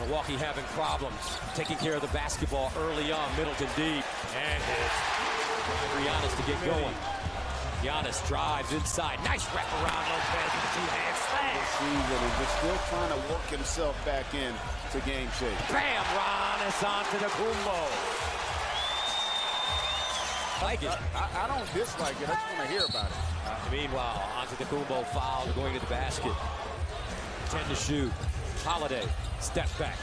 Milwaukee having problems taking care of the basketball early on. Middleton deep and hits. For Giannis to get going. Giannis drives inside. Nice wraparound Lopez with a two-hand. Season and just still trying to work himself back in to game shape. Bam! Giannis Antetokounmpo. Like it. I, I, don't dislike it. I just want to hear about it. Uh, meanwhile, Antetokounmpo foul, going to the basket. 10 to shoot. Holiday, step back.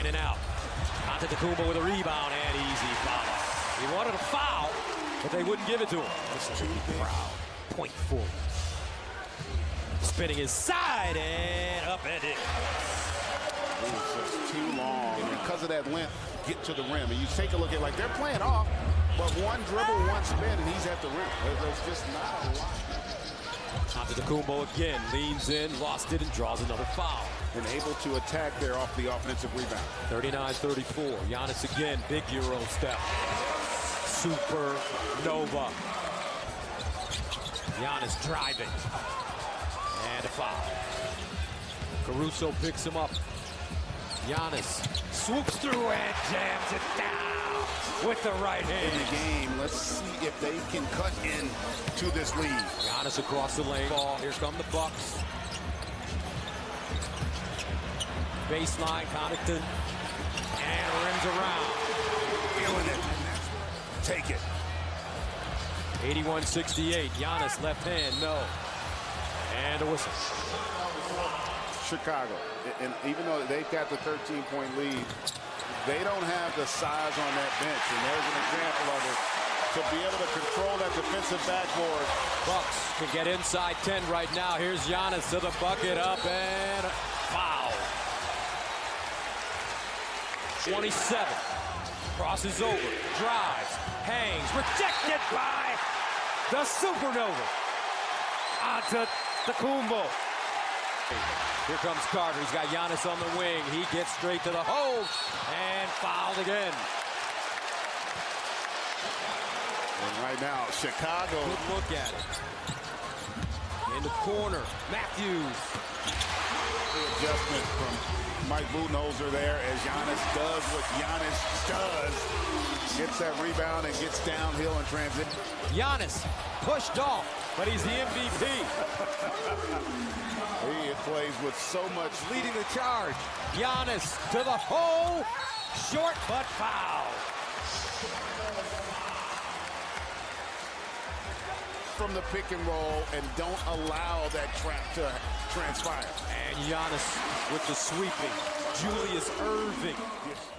In and out. Kumbo with a rebound and easy foul. He wanted a foul, but they wouldn't give it to him. This is Proud. Point. Spinning his side and upended. It was too long. And because of that length, get to the rim. And you take a look at like they're playing off, but one dribble, one spin, and he's at the rim. There's just not a lot. Kumbo again, leans in, lost it, and draws another foul. And able to attack there off the offensive rebound. 39-34. Giannis again, big Euro step. Super Nova. Giannis driving. And a foul. Caruso picks him up. Giannis swoops through and jams it down with the right hand. In the game, let's see if they can cut in to this lead. Giannis across the lane. Ball. Here come the Bucks. Baseline, Connaughton. And rims around. Feeling it. Take it. 81-68. Giannis left hand, no. And a whistle. Chicago. And even though they've got the 13-point lead, they don't have the size on that bench. And there's an example of it. To be able to control that defensive backboard. Bucks can get inside 10 right now. Here's Giannis to the bucket up and foul. 27. Crosses over, drives, hangs, rejected by the Supernova. Onto the Kumbo. Here comes Carter. He's got Giannis on the wing. He gets straight to the hole and fouled again. And right now, Chicago. Good look at it. In the corner, Matthews. The adjustment from Mike Budenholzer there as Giannis does what Giannis does. Gets that rebound and gets downhill in transit. Giannis pushed off, but he's the MVP. plays with so much. Leading the charge. Giannis to the hole. Short, but foul. From the pick and roll and don't allow that trap to transpire. And Giannis with the sweeping. Julius Erving